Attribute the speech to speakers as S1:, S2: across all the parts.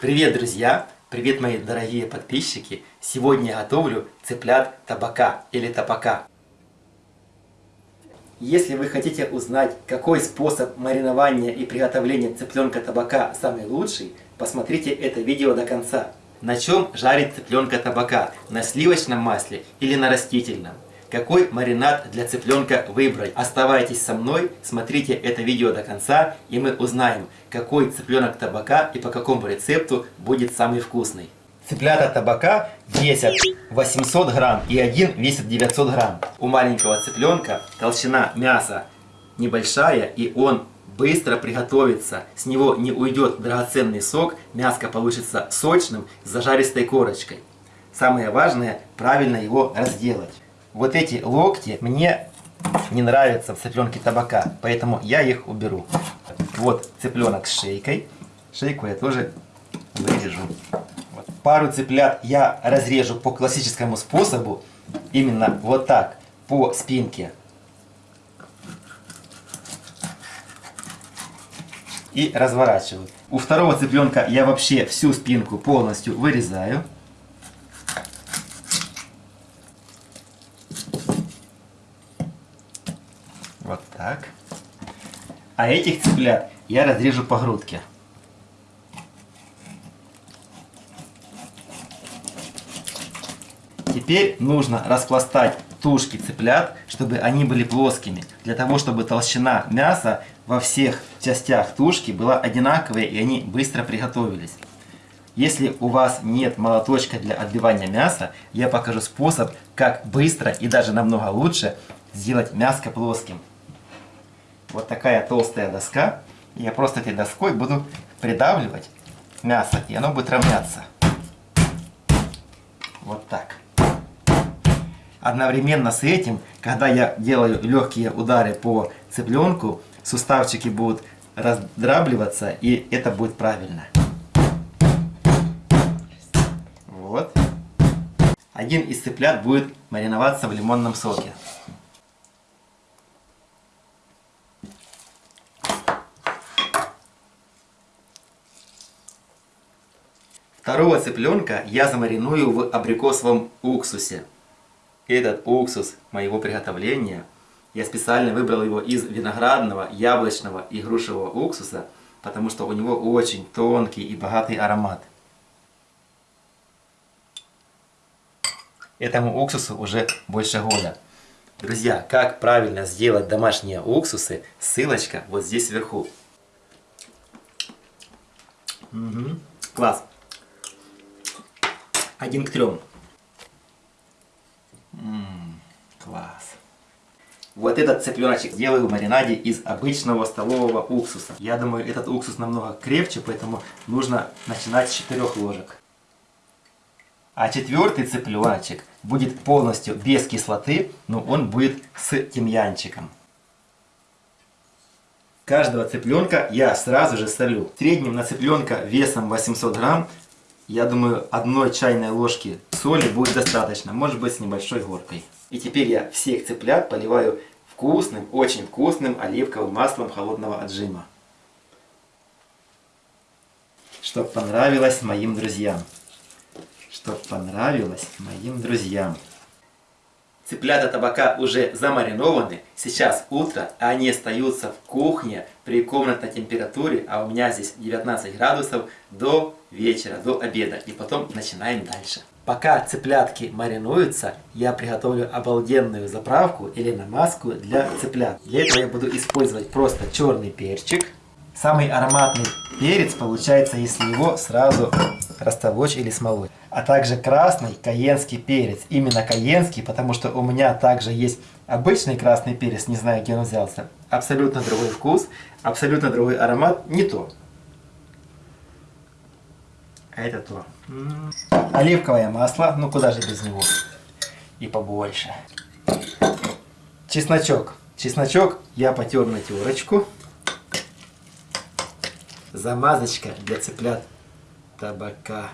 S1: Привет, друзья! Привет, мои дорогие подписчики! Сегодня я готовлю цыплят табака или табака. Если вы хотите узнать, какой способ маринования и приготовления цыпленка табака самый лучший, посмотрите это видео до конца. На чем жарить цыпленка табака? На сливочном масле или на растительном? Какой маринад для цыпленка выбрать? Оставайтесь со мной, смотрите это видео до конца, и мы узнаем, какой цыпленок табака и по какому рецепту будет самый вкусный. Цыплята табака весят 800 грамм и один весит 900 грамм. У маленького цыпленка толщина мяса небольшая и он быстро приготовится. С него не уйдет драгоценный сок, мяско получится сочным с зажаристой корочкой. Самое важное правильно его разделать. Вот эти локти мне не нравятся в цыпленке табака, поэтому я их уберу. Вот цыпленок с шейкой. Шейку я тоже вырежу пару цыплят я разрежу по классическому способу, именно вот так, по спинке. И разворачиваю. У второго цыпленка я вообще всю спинку полностью вырезаю. Вот так. А этих цыплят я разрежу по грудке. Теперь нужно распластать тушки цыплят, чтобы они были плоскими. Для того, чтобы толщина мяса во всех частях тушки была одинаковая и они быстро приготовились. Если у вас нет молоточка для отбивания мяса, я покажу способ, как быстро и даже намного лучше сделать мяско плоским. Вот такая толстая доска. Я просто этой доской буду придавливать мясо, и оно будет равняться. Вот так. Одновременно с этим, когда я делаю легкие удары по цыпленку, суставчики будут раздрабливаться, и это будет правильно. Вот. Один из цыплят будет мариноваться в лимонном соке. Второго цыпленка я замариную в абрикосовом уксусе этот уксус моего приготовления, я специально выбрал его из виноградного, яблочного и грушевого уксуса, потому что у него очень тонкий и богатый аромат. Этому уксусу уже больше года. Друзья, как правильно сделать домашние уксусы, ссылочка вот здесь вверху. Угу. Класс. Один к трем. Ммм, класс. Вот этот цыпленочек делаю в маринаде из обычного столового уксуса. Я думаю, этот уксус намного крепче, поэтому нужно начинать с 4 ложек. А четвертый цыпленочек будет полностью без кислоты, но он будет с тимьянчиком. Каждого цыпленка я сразу же солю. В среднем на цыпленка весом 800 грамм я думаю, одной чайной ложки соли будет достаточно, может быть с небольшой горкой. И теперь я всех цыплят поливаю вкусным, очень вкусным оливковым маслом холодного отжима. Чтоб понравилось моим друзьям. Чтоб понравилось моим друзьям. Цыплята табака уже замаринованы. Сейчас утро, они остаются в кухне при комнатной температуре, а у меня здесь 19 градусов, до вечера, до обеда. И потом начинаем дальше. Пока цыплятки маринуются, я приготовлю обалденную заправку или намазку для цыплят. Для этого я буду использовать просто черный перчик. Самый ароматный перец получается, если его сразу растолочь или смолоть а также красный каенский перец. Именно каенский, потому что у меня также есть обычный красный перец, не знаю, где он взялся. Абсолютно другой вкус, абсолютно другой аромат, не то. А это то. Оливковое масло, ну куда же без него. И побольше. Чесночок. Чесночок я потер на терочку. Замазочка для цыплят табака.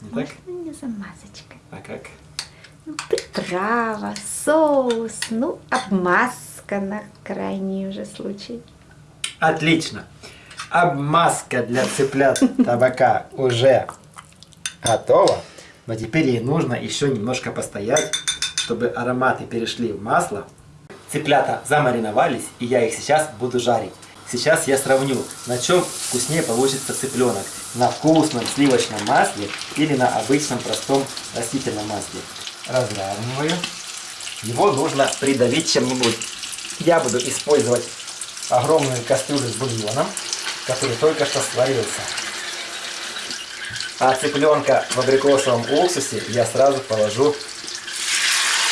S2: Не Можно так? не замазочка.
S1: А как?
S2: Ну, приправа, соус, ну, обмазка на крайний уже случай.
S1: Отлично. Обмазка для цыплят табака уже готова. Но теперь ей нужно еще немножко постоять, чтобы ароматы перешли в масло. Цыплята замариновались, и я их сейчас буду жарить. Сейчас я сравню, на чем вкуснее получится цыпленок. На вкусном сливочном масле или на обычном простом растительном масле. Разравниваю. Его нужно придавить чем-нибудь. Я буду использовать огромную кастрюлю с бульоном, который только что сварился. А цыпленка в абрикосовом уксусе я сразу положу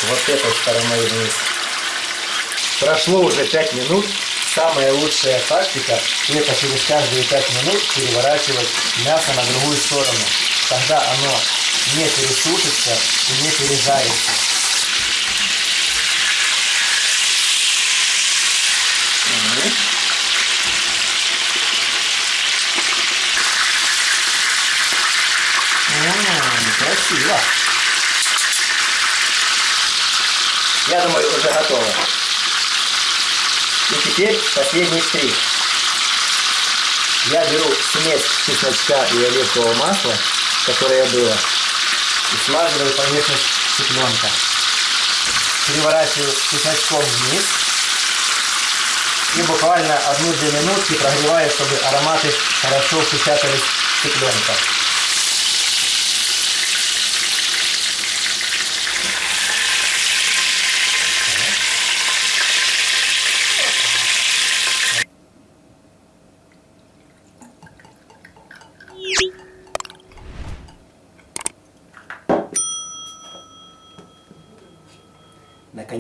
S1: вот этой стороной вниз. Прошло уже 5 минут. Самая лучшая тактика это через каждые 5 минут переворачивать мясо на другую сторону. Тогда оно не пересушится и не пережарится. красиво. Я думаю, уже готово. И теперь последний штрих. Я беру смесь чесночка и оливкового масла, которое было, и смазываю поверхность цыпленка. Переворачиваю чесночком вниз. И буквально одну-две минутки прогреваю, чтобы ароматы хорошо впечатались в цыпленка.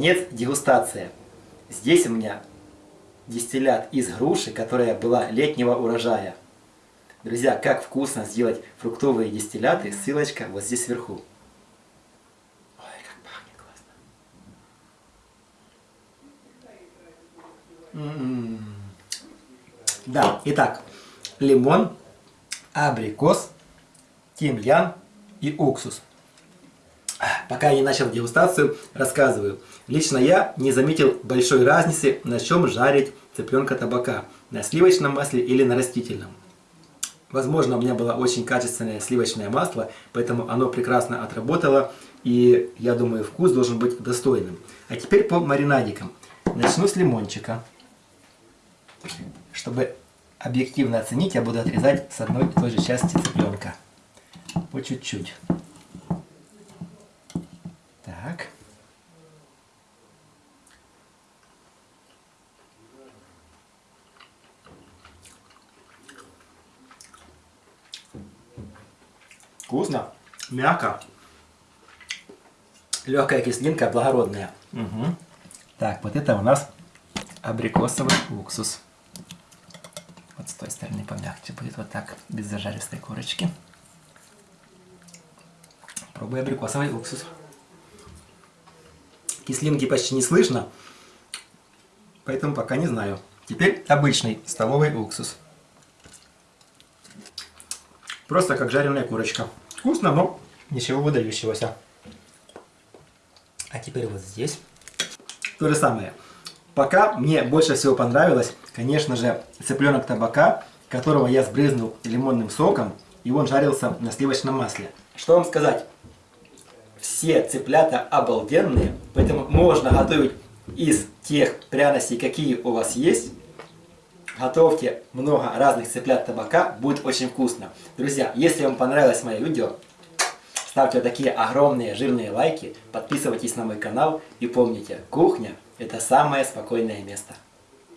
S1: Наконец, дегустация. Здесь у меня дистиллят из груши, которая была летнего урожая. Друзья, как вкусно сделать фруктовые дистилляты, ссылочка вот здесь сверху. Ой, как пахнет классно. М -м -м. Да, итак, лимон, абрикос, тимьян и уксус. Пока я не начал дегустацию, рассказываю. Лично я не заметил большой разницы, на чем жарить цыпленка табака. На сливочном масле или на растительном. Возможно, у меня было очень качественное сливочное масло, поэтому оно прекрасно отработало. И я думаю, вкус должен быть достойным. А теперь по маринадикам. Начну с лимончика. Чтобы объективно оценить, я буду отрезать с одной и той же части цыпленка. По чуть-чуть. Так. Вкусно, мягко. Легкая кислинка, благородная. Угу. Так, вот это у нас абрикосовый уксус. Вот с той стороны помягче будет, вот так, без зажаристой корочки. Пробуй абрикосовый уксус. Кислинки почти не слышно, поэтому пока не знаю. Теперь обычный столовый уксус. Просто как жареная курочка. Вкусно, но ничего выдающегося. А теперь вот здесь. То же самое. Пока мне больше всего понравилось, конечно же, цыпленок табака, которого я сбрызнул лимонным соком, и он жарился на сливочном масле. Что вам сказать? все цыплята обалденные, поэтому можно готовить из тех пряностей, какие у вас есть. Готовьте много разных цыплят табака, будет очень вкусно. Друзья, если вам понравилось мое видео, ставьте такие огромные жирные лайки, подписывайтесь на мой канал и помните, кухня это самое спокойное место.